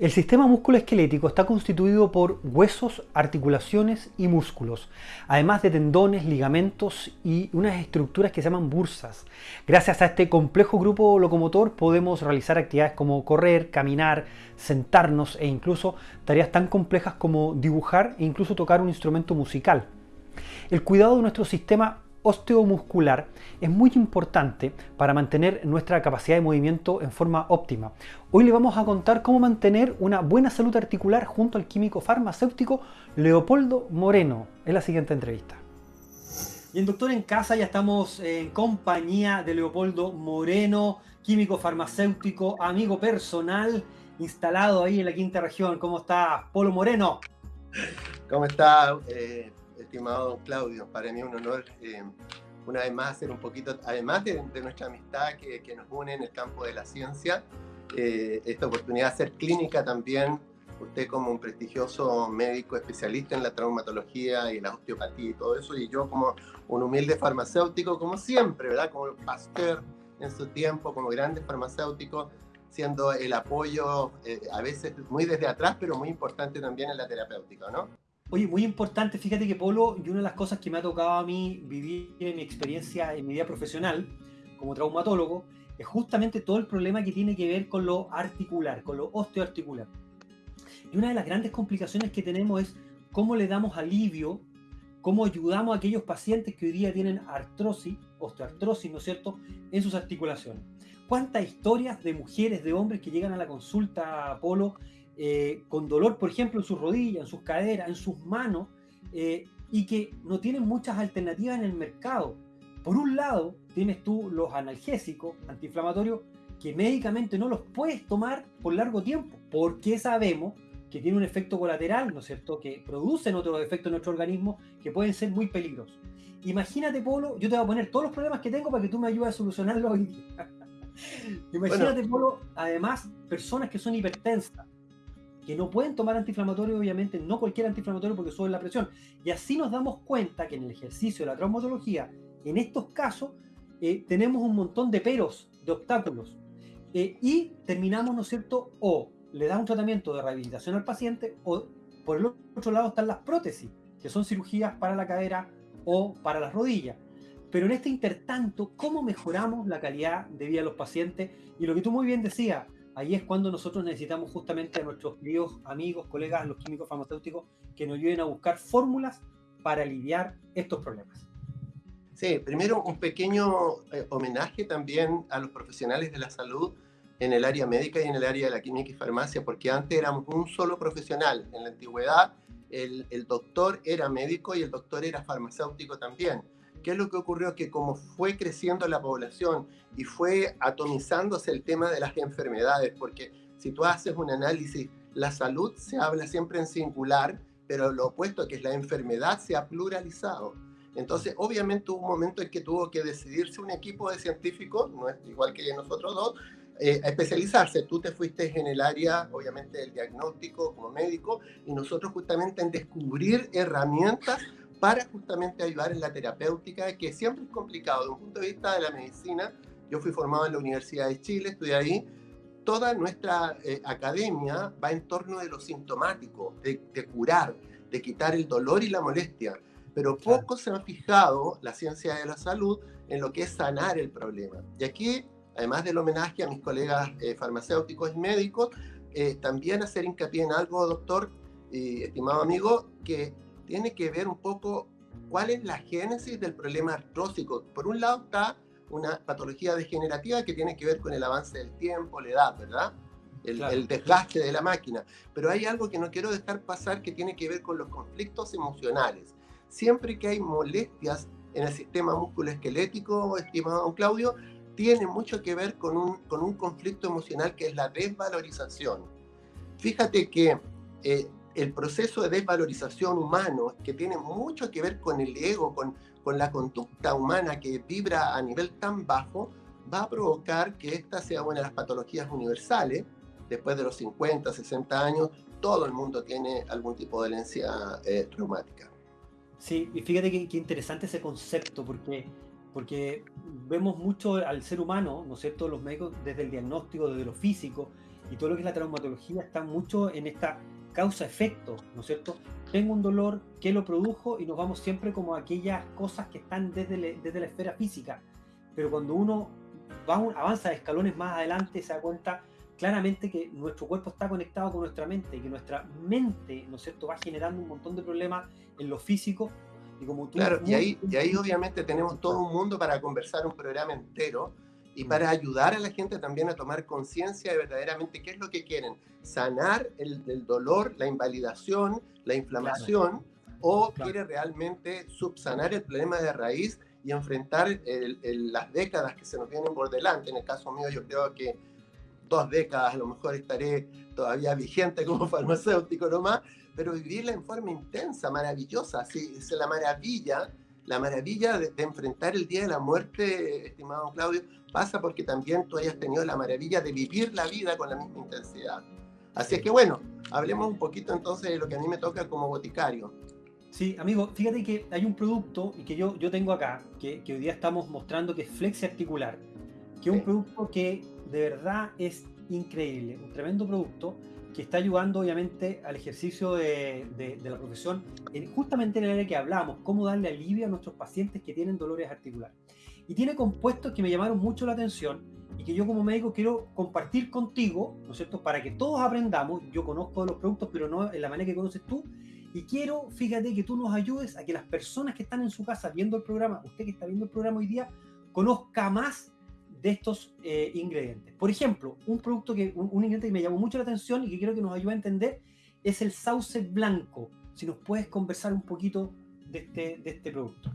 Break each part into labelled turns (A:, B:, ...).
A: El sistema musculoesquelético está constituido por huesos, articulaciones y músculos, además de tendones, ligamentos y unas estructuras que se llaman bursas. Gracias a este complejo grupo locomotor podemos realizar actividades como correr, caminar, sentarnos e incluso tareas tan complejas como dibujar e incluso tocar un instrumento musical. El cuidado de nuestro sistema osteomuscular es muy importante para mantener nuestra capacidad de movimiento en forma óptima. Hoy le vamos a contar cómo mantener una buena salud articular junto al químico farmacéutico Leopoldo Moreno en la siguiente entrevista. Y en Doctor en Casa ya estamos en compañía de Leopoldo Moreno, químico farmacéutico, amigo personal, instalado ahí en la quinta región. ¿Cómo está, Polo Moreno?
B: ¿Cómo está? Eh, estimado Claudio. Para mí es un honor eh, una vez más hacer un poquito, además de, nuestra amistad que, nos une en el campo de la ciencia, eh, esta oportunidad de hacer clínica también, usted como un prestigioso médico especialista en la traumatología y la osteopatía y todo eso, y yo como un humilde farmacéutico, como siempre, ¿verdad? Como Pasteur en su tiempo, como grande farmacéutico, siendo el apoyo eh, a veces muy desde atrás, pero muy importante también en la terapéutica, ¿no?
A: Oye, muy importante, fíjate que Polo, y una de las cosas que me ha tocado a mí vivir en mi experiencia, en mi vida profesional, como traumatólogo, es justamente todo el problema que tiene que ver con lo articular, con lo osteoarticular. Y una de las grandes complicaciones que tenemos es cómo le damos alivio, cómo ayudamos a aquellos pacientes que hoy día tienen artrosis, osteoartrosis, ¿no es cierto?, en sus articulaciones. ¿Cuántas historias de mujeres, de hombres que llegan a la consulta, Polo, eh, con dolor, por ejemplo, en sus rodillas, en sus caderas, en sus manos, eh, y que no tienen muchas alternativas en el mercado. Por un lado, tienes tú los analgésicos antiinflamatorios que médicamente no los puedes tomar por largo tiempo, porque sabemos que tiene un efecto colateral, ¿no es cierto?, que producen otros efectos en nuestro organismo que pueden ser muy peligrosos. Imagínate, Polo, yo te voy a poner todos los problemas que tengo para que tú me ayudes a solucionarlos hoy día. Imagínate, Polo, además, personas que son hipertensas, que no pueden tomar antiinflamatorio, obviamente, no cualquier antiinflamatorio porque sube la presión. Y así nos damos cuenta que en el ejercicio de la traumatología, en estos casos, eh, tenemos un montón de peros, de obstáculos. Eh, y terminamos, ¿no es cierto?, o le da un tratamiento de rehabilitación al paciente, o por el otro lado están las prótesis, que son cirugías para la cadera o para las rodillas. Pero en este intertanto, ¿cómo mejoramos la calidad de vida de los pacientes? Y lo que tú muy bien decías, ahí es cuando nosotros necesitamos justamente a nuestros queridos amigos, colegas, los químicos farmacéuticos, que nos ayuden a buscar fórmulas para aliviar estos problemas.
B: Sí, primero un pequeño eh, homenaje también a los profesionales de la salud en el área médica y en el área de la química y farmacia, porque antes éramos un solo profesional. En la antigüedad el, el doctor era médico y el doctor era farmacéutico también. ¿Qué es lo que ocurrió? Que como fue creciendo la población y fue atomizándose el tema de las enfermedades, porque si tú haces un análisis, la salud se habla siempre en singular, pero lo opuesto, que es la enfermedad, se ha pluralizado. Entonces, obviamente hubo un momento en que tuvo que decidirse un equipo de científicos, no es igual que nosotros dos, eh, a especializarse. Tú te fuiste en el área, obviamente, del diagnóstico como médico, y nosotros justamente en descubrir herramientas para justamente ayudar en la terapéutica, que siempre es complicado. Desde un punto de vista de la medicina, yo fui formado en la Universidad de Chile, estudié ahí. Toda nuestra eh, academia va en torno de lo sintomático, de, curar, de quitar el dolor y la molestia. Pero poco se ha fijado la ciencia de la salud en lo que es sanar el problema. Y aquí, además del homenaje a mis colegas eh, farmacéuticos y médicos, eh, también hacer hincapié en algo, doctor y estimado amigo, que tiene que ver un poco cuál es la génesis del problema artrósico. Por un lado está una patología degenerativa que tiene que ver con el avance del tiempo, la edad, ¿verdad? El, desgaste de la máquina. Pero hay algo que no quiero dejar pasar que tiene que ver con los conflictos emocionales. Siempre que hay molestias en el sistema musculoesquelético, estimado don Claudio, tiene mucho que ver con un, con un conflicto emocional que es la desvalorización. Fíjate que eh, el proceso de desvalorización humano, que tiene mucho que ver con el ego, con, con la conducta humana que vibra a nivel tan bajo, va a provocar que esta sea una de las patologías universales. Después de los 50, 60 años, todo el mundo tiene algún tipo de herencia eh, traumática.
A: Sí, y fíjate qué interesante ese concepto, porque, porque vemos mucho al ser humano, ¿no es cierto?, los médicos desde el diagnóstico, desde lo físico, y todo lo que es la traumatología está mucho en esta causa-efecto, ¿no es cierto? Tengo un dolor, ¿qué lo produjo? Y nos vamos siempre como a aquellas cosas que están desde, desde la esfera física. Pero cuando uno va, avanza escalones más adelante, se da cuenta claramente que nuestro cuerpo está conectado con nuestra mente y que nuestra mente, ¿no es cierto?, va generando un montón de problemas en lo físico.
B: Y como tú claro, y ahí, y ahí obviamente tenemos todo un mundo para conversar un programa entero y para ayudar a la gente también a tomar conciencia de verdaderamente qué es lo que quieren, sanar el, dolor, la invalidación, la inflamación, o quiere realmente subsanar el problema de raíz y enfrentar las décadas que se nos vienen por delante. En el caso mío yo creo que dos décadas a lo mejor estaré todavía vigente como farmacéutico nomás, pero vivirla en forma intensa, maravillosa, sí, es la maravilla la maravilla de, enfrentar el día de la muerte, estimado Claudio, pasa porque también tú hayas tenido la maravilla de vivir la vida con la misma intensidad. Así es que bueno, hablemos un poquito entonces de lo que a mí me toca como boticario.
A: Sí, amigo, fíjate que hay un producto y que yo, yo tengo acá, que, que hoy día estamos mostrando que es Flexi Articular, que es un producto que de verdad es increíble, un tremendo producto que está ayudando obviamente al ejercicio de, de, la profesión, justamente en el área que hablamos, cómo darle alivio a nuestros pacientes que tienen dolores articulares. Y tiene compuestos que me llamaron mucho la atención y que yo como médico quiero compartir contigo, ¿no es cierto?, para que todos aprendamos. Yo conozco los productos, pero no en la manera que conoces tú. Y quiero, fíjate, que tú nos ayudes a que las personas que están en su casa viendo el programa, usted que está viendo el programa hoy día, conozca más de estos eh, ingredientes. Por ejemplo, un producto que, un, ingrediente que me llamó mucho la atención y que creo que nos ayuda a entender es el sauce blanco. Si nos puedes conversar un poquito de este, de este producto.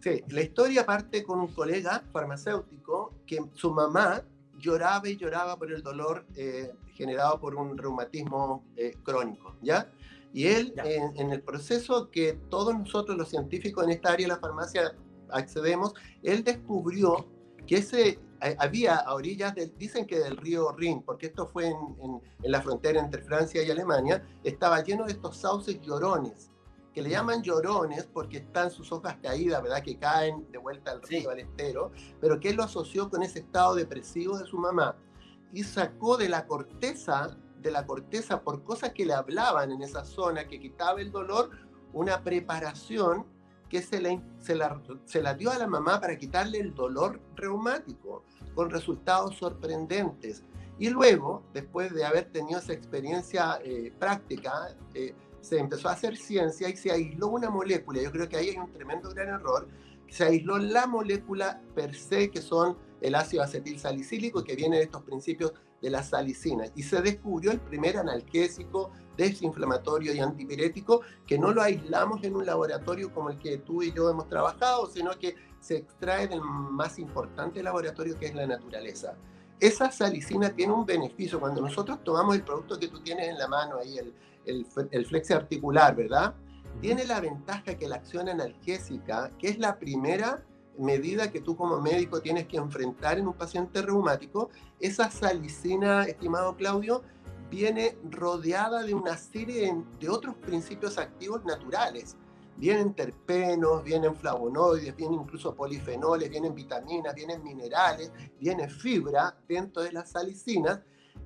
B: Sí, la historia parte con un colega farmacéutico que su mamá lloraba y lloraba por el dolor eh, generado por un reumatismo eh, crónico, ¿ya? Y él, en, en, el proceso que todos nosotros los científicos en esta área de la farmacia accedemos, él descubrió que ese había a orillas, del, dicen que del río Rin, porque esto fue en, la frontera entre Francia y Alemania, estaba lleno de estos sauces llorones, que le llaman llorones porque están sus hojas caídas, ¿verdad? Que caen de vuelta al río, al estero, pero que él lo asoció con ese estado depresivo de su mamá y sacó de la corteza, de la corteza por cosas que le hablaban en esa zona, que quitaba el dolor, una preparación que se, la, se la dio a la mamá para quitarle el dolor reumático, con resultados sorprendentes. Y luego, después de haber tenido esa experiencia eh, práctica, eh, se empezó a hacer ciencia y se aisló una molécula. Yo creo que ahí hay un tremendo gran error. Se aisló la molécula per se, que son el ácido acetil salicílico, que viene de estos principios de la salicina. Y se descubrió el primer analgésico desinflamatorio y antipirético que no lo aislamos en un laboratorio como el que tú y yo hemos trabajado, sino que se extrae del más importante laboratorio que es la naturaleza. Esa salicina tiene un beneficio. Cuando nosotros tomamos el producto que tú tienes en la mano, ahí el, el, el flex articular, ¿verdad? Tiene la ventaja que la acción analgésica, que es la primera medida que tú como médico tienes que enfrentar en un paciente reumático, esa salicina, estimado Claudio, viene rodeada de una serie de otros principios activos naturales. Vienen terpenos, vienen flavonoides, vienen incluso polifenoles, vienen vitaminas, vienen minerales, viene fibra dentro de las salicinas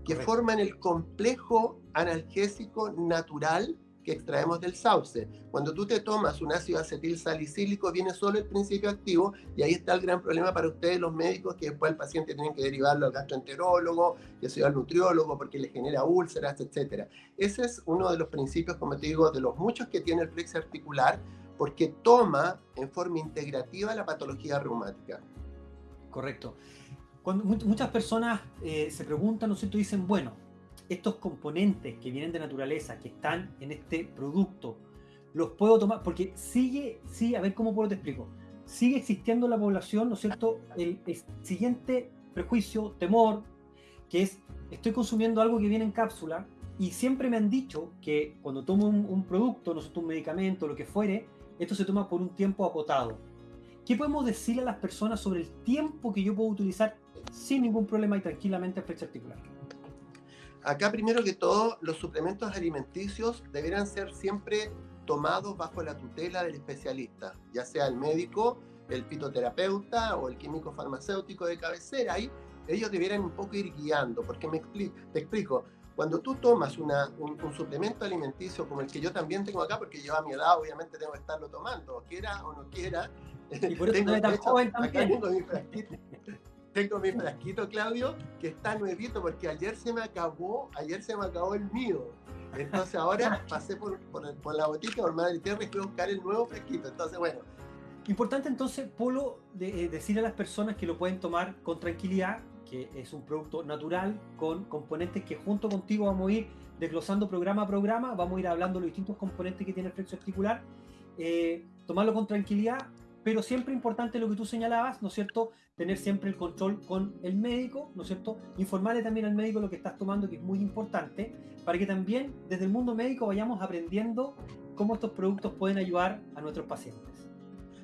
B: que forman el complejo analgésico natural extraemos del sauce. Cuando tú te tomas un ácido acetil salicílico, viene solo el principio activo y ahí está el gran problema para ustedes los médicos, que después el paciente tiene que derivarlo al gastroenterólogo, que sea al nutriólogo, porque le genera úlceras, etc. Ese es uno de los principios, como te digo, de los muchos que tiene el flex articular, porque toma en forma integrativa la patología reumática.
A: Correcto. Cuando muchas personas eh, se preguntan, ¿no sé, tú dicen, bueno, estos componentes que vienen de naturaleza, que están en este producto, los puedo tomar, porque sigue, sí, a ver cómo puedo te explico, sigue existiendo en la población, ¿no es cierto?, el, siguiente prejuicio, temor, que es, estoy consumiendo algo que viene en cápsula, y siempre me han dicho que cuando tomo un, producto, no sé, un medicamento, lo que fuere, esto se toma por un tiempo acotado. ¿Qué podemos decirle a las personas sobre el tiempo que yo puedo utilizar sin ningún problema y tranquilamente el flecha articular?
B: Acá primero que todo, los suplementos alimenticios deberán ser siempre tomados bajo la tutela del especialista, ya sea el médico, el fitoterapeuta o el químico farmacéutico de cabecera. Ahí ellos debieran un poco ir guiando, porque me explico, te explico, cuando tú tomas una, un, suplemento alimenticio como el que yo también tengo acá, porque yo a mi edad obviamente tengo que estarlo tomando, quiera o no quiera.
A: Y por eso tengo, tan joven también.
B: Tengo mi, frasquito, tengo mi frasquito, Claudio, que está nuevito, porque ayer se me acabó, ayer se me acabó el mío. Entonces ahora pasé por, por, la botica, por Madre Tierra y fui a buscar el nuevo frasquito. Entonces, bueno,
A: Importante entonces, Polo, de, eh, decir a las personas que lo pueden tomar con tranquilidad, que es un producto natural con componentes que junto contigo vamos a ir desglosando programa a programa, vamos a ir hablando de los distintos componentes que tiene el flexo articular, eh, tomarlo con tranquilidad, pero siempre importante lo que tú señalabas, ¿no es cierto? Tener siempre el control con el médico, ¿no es cierto? Informarle también al médico lo que estás tomando, que es muy importante, para que también desde el mundo médico vayamos aprendiendo cómo estos productos pueden ayudar a nuestros pacientes.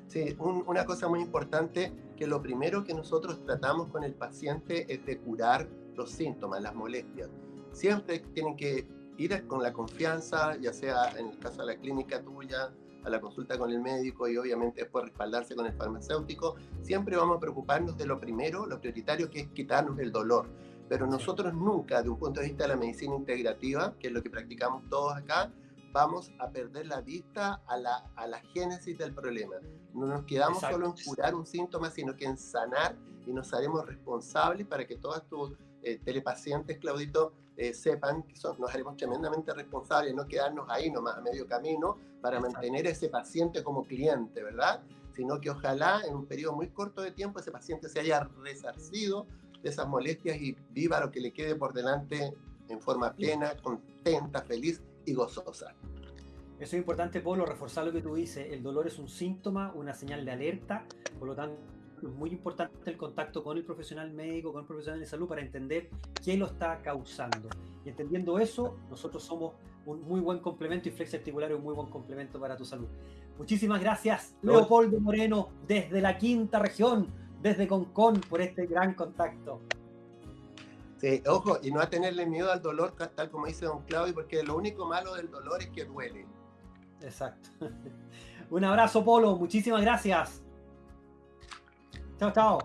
B: Sí, una cosa muy importante, que lo primero que nosotros tratamos con el paciente es de curar los síntomas, las molestias. Siempre tienen que ir con la confianza, ya sea en el caso de la clínica tuya, a la consulta con el médico y obviamente después respaldarse con el farmacéutico. Siempre vamos a preocuparnos de lo primero, lo prioritario, que es quitarnos el dolor. Pero nosotros nunca, de un punto de vista de la medicina integrativa, que es lo que practicamos todos acá, vamos a perder la vista a la, a la génesis del problema. No nos quedamos solo en curar un síntoma, sino que en sanar y nos haremos responsables para que todos tus eh, telepacientes, Claudito, eh, sepan que nos haremos tremendamente responsables, no quedarnos ahí nomás a medio camino para mantener ese paciente como cliente, ¿verdad? Sino que ojalá en un periodo muy corto de tiempo ese paciente se haya resarcido de esas molestias y viva lo que le quede por delante en forma plena, contenta, feliz y gozosa.
A: Eso es importante, Polo, reforzar lo que tú dices. El dolor es un síntoma, una señal de alerta, por lo tanto es muy importante el contacto con el profesional médico, con el profesional de salud para entender qué lo está causando. Y entendiendo eso, nosotros somos un muy buen complemento y Flex Articular es un muy buen complemento para tu salud. Muchísimas gracias, Leopoldo Moreno, desde la quinta región, desde Concón, por este gran contacto.
B: Sí, ojo, y no a tenerle miedo al dolor, tal como dice don Claudio, porque lo único malo del dolor es que duele.
A: Exacto. Un abrazo, Polo. Muchísimas gracias. Tchau, tchau.